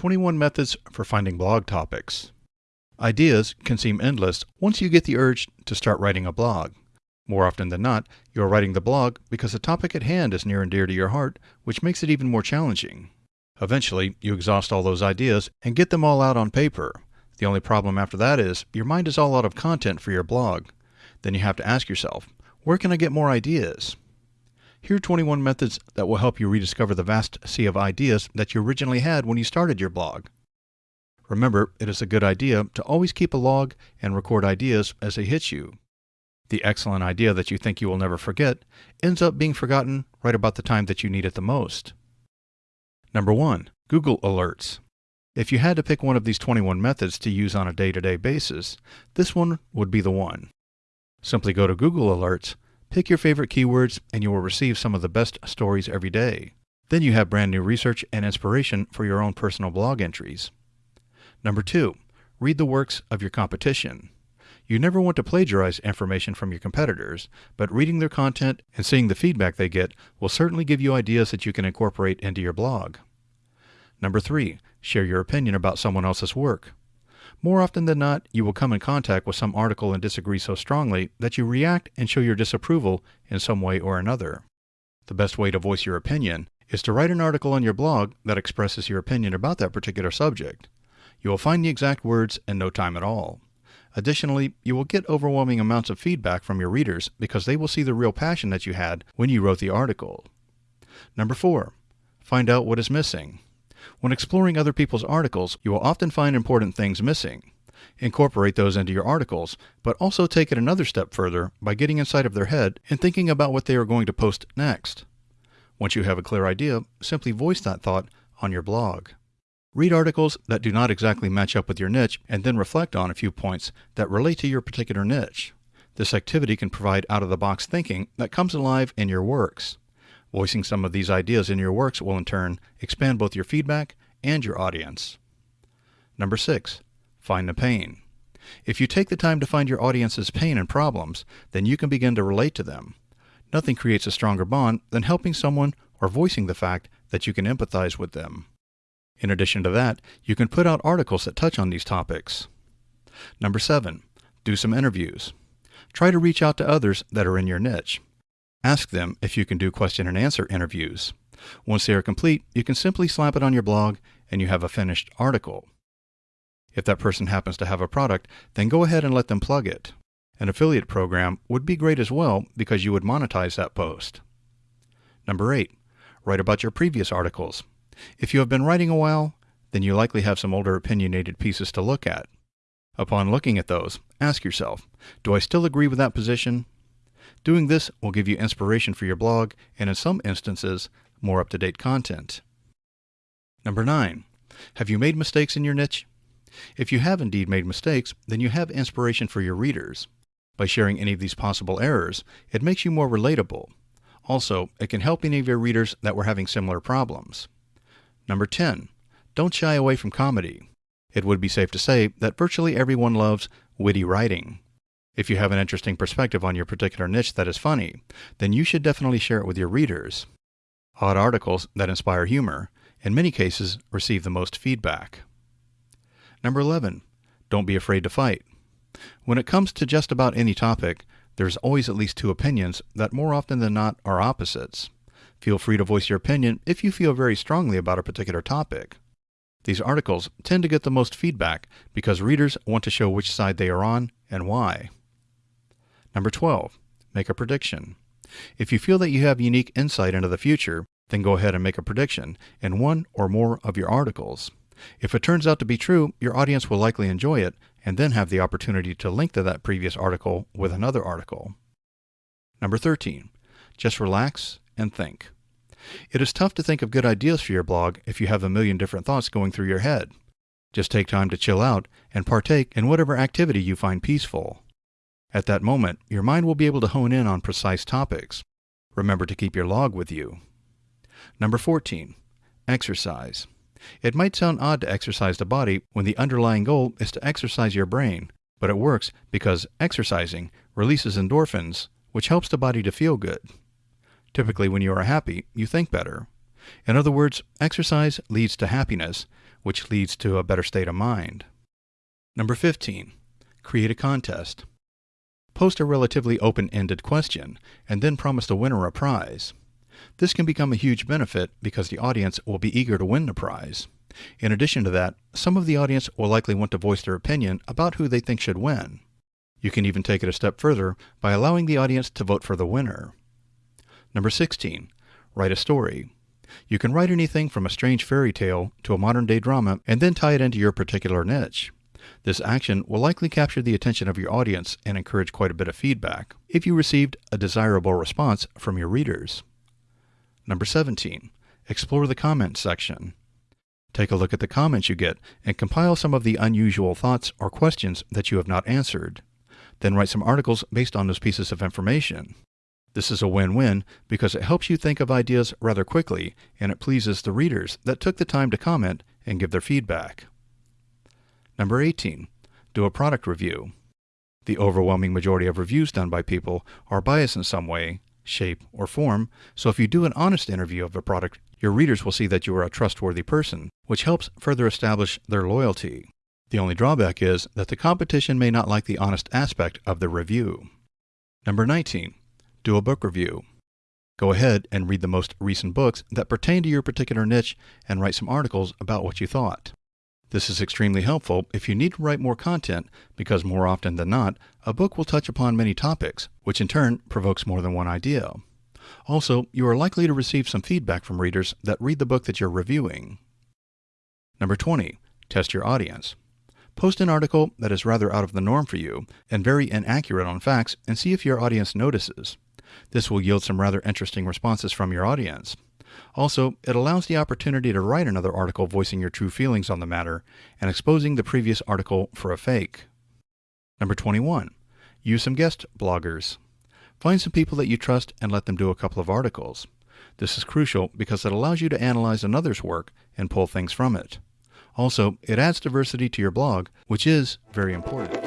21 Methods for Finding Blog Topics. Ideas can seem endless once you get the urge to start writing a blog. More often than not, you are writing the blog because the topic at hand is near and dear to your heart, which makes it even more challenging. Eventually, you exhaust all those ideas and get them all out on paper. The only problem after that is your mind is all out of content for your blog. Then you have to ask yourself, where can I get more ideas? Here are 21 methods that will help you rediscover the vast sea of ideas that you originally had when you started your blog. Remember, it is a good idea to always keep a log and record ideas as they hit you. The excellent idea that you think you will never forget ends up being forgotten right about the time that you need it the most. Number 1. Google Alerts. If you had to pick one of these 21 methods to use on a day to day basis, this one would be the one. Simply go to Google Alerts Pick your favorite keywords and you will receive some of the best stories every day. Then you have brand new research and inspiration for your own personal blog entries. Number two, read the works of your competition. You never want to plagiarize information from your competitors, but reading their content and seeing the feedback they get will certainly give you ideas that you can incorporate into your blog. Number three, share your opinion about someone else's work. More often than not, you will come in contact with some article and disagree so strongly that you react and show your disapproval in some way or another. The best way to voice your opinion is to write an article on your blog that expresses your opinion about that particular subject. You will find the exact words in no time at all. Additionally, you will get overwhelming amounts of feedback from your readers because they will see the real passion that you had when you wrote the article. Number four, find out what is missing. When exploring other people's articles, you will often find important things missing. Incorporate those into your articles, but also take it another step further by getting inside of their head and thinking about what they are going to post next. Once you have a clear idea, simply voice that thought on your blog. Read articles that do not exactly match up with your niche and then reflect on a few points that relate to your particular niche. This activity can provide out of the box thinking that comes alive in your works. Voicing some of these ideas in your works will in turn expand both your feedback and your audience. Number six, find the pain. If you take the time to find your audience's pain and problems, then you can begin to relate to them. Nothing creates a stronger bond than helping someone or voicing the fact that you can empathize with them. In addition to that, you can put out articles that touch on these topics. Number seven, do some interviews. Try to reach out to others that are in your niche. Ask them if you can do question and answer interviews. Once they are complete, you can simply slap it on your blog and you have a finished article. If that person happens to have a product, then go ahead and let them plug it. An affiliate program would be great as well because you would monetize that post. Number 8. Write about your previous articles. If you have been writing a while, then you likely have some older opinionated pieces to look at. Upon looking at those, ask yourself, do I still agree with that position? Doing this will give you inspiration for your blog and in some instances, more up-to-date content. Number 9. Have you made mistakes in your niche? If you have indeed made mistakes, then you have inspiration for your readers. By sharing any of these possible errors, it makes you more relatable. Also, it can help any of your readers that were having similar problems. Number 10. Don't shy away from comedy. It would be safe to say that virtually everyone loves witty writing. If you have an interesting perspective on your particular niche that is funny, then you should definitely share it with your readers. Odd articles that inspire humor, in many cases, receive the most feedback. Number 11. Don't be afraid to fight. When it comes to just about any topic, there's always at least two opinions that more often than not are opposites. Feel free to voice your opinion if you feel very strongly about a particular topic. These articles tend to get the most feedback because readers want to show which side they are on and why. Number 12. Make a prediction. If you feel that you have unique insight into the future, then go ahead and make a prediction in one or more of your articles. If it turns out to be true, your audience will likely enjoy it and then have the opportunity to link to that previous article with another article. Number 13. Just relax and think. It is tough to think of good ideas for your blog if you have a million different thoughts going through your head. Just take time to chill out and partake in whatever activity you find peaceful. At that moment, your mind will be able to hone in on precise topics. Remember to keep your log with you. Number 14. Exercise. It might sound odd to exercise the body when the underlying goal is to exercise your brain, but it works because exercising releases endorphins, which helps the body to feel good. Typically, when you are happy, you think better. In other words, exercise leads to happiness, which leads to a better state of mind. Number 15. Create a contest. Post a relatively open-ended question and then promise the winner a prize. This can become a huge benefit because the audience will be eager to win the prize. In addition to that, some of the audience will likely want to voice their opinion about who they think should win. You can even take it a step further by allowing the audience to vote for the winner. Number 16. Write a story. You can write anything from a strange fairy tale to a modern day drama and then tie it into your particular niche. This action will likely capture the attention of your audience and encourage quite a bit of feedback if you received a desirable response from your readers. Number 17. Explore the comments section. Take a look at the comments you get and compile some of the unusual thoughts or questions that you have not answered. Then write some articles based on those pieces of information. This is a win-win because it helps you think of ideas rather quickly and it pleases the readers that took the time to comment and give their feedback. Number 18. Do a product review. The overwhelming majority of reviews done by people are biased in some way, shape, or form, so if you do an honest interview of a product, your readers will see that you are a trustworthy person, which helps further establish their loyalty. The only drawback is that the competition may not like the honest aspect of the review. Number 19. Do a book review. Go ahead and read the most recent books that pertain to your particular niche and write some articles about what you thought. This is extremely helpful if you need to write more content because more often than not, a book will touch upon many topics, which in turn provokes more than one idea. Also, you are likely to receive some feedback from readers that read the book that you're reviewing. Number 20. Test your audience. Post an article that is rather out of the norm for you and very inaccurate on facts and see if your audience notices. This will yield some rather interesting responses from your audience. Also, it allows the opportunity to write another article voicing your true feelings on the matter and exposing the previous article for a fake. Number 21. Use some guest bloggers. Find some people that you trust and let them do a couple of articles. This is crucial because it allows you to analyze another's work and pull things from it. Also, it adds diversity to your blog, which is very important.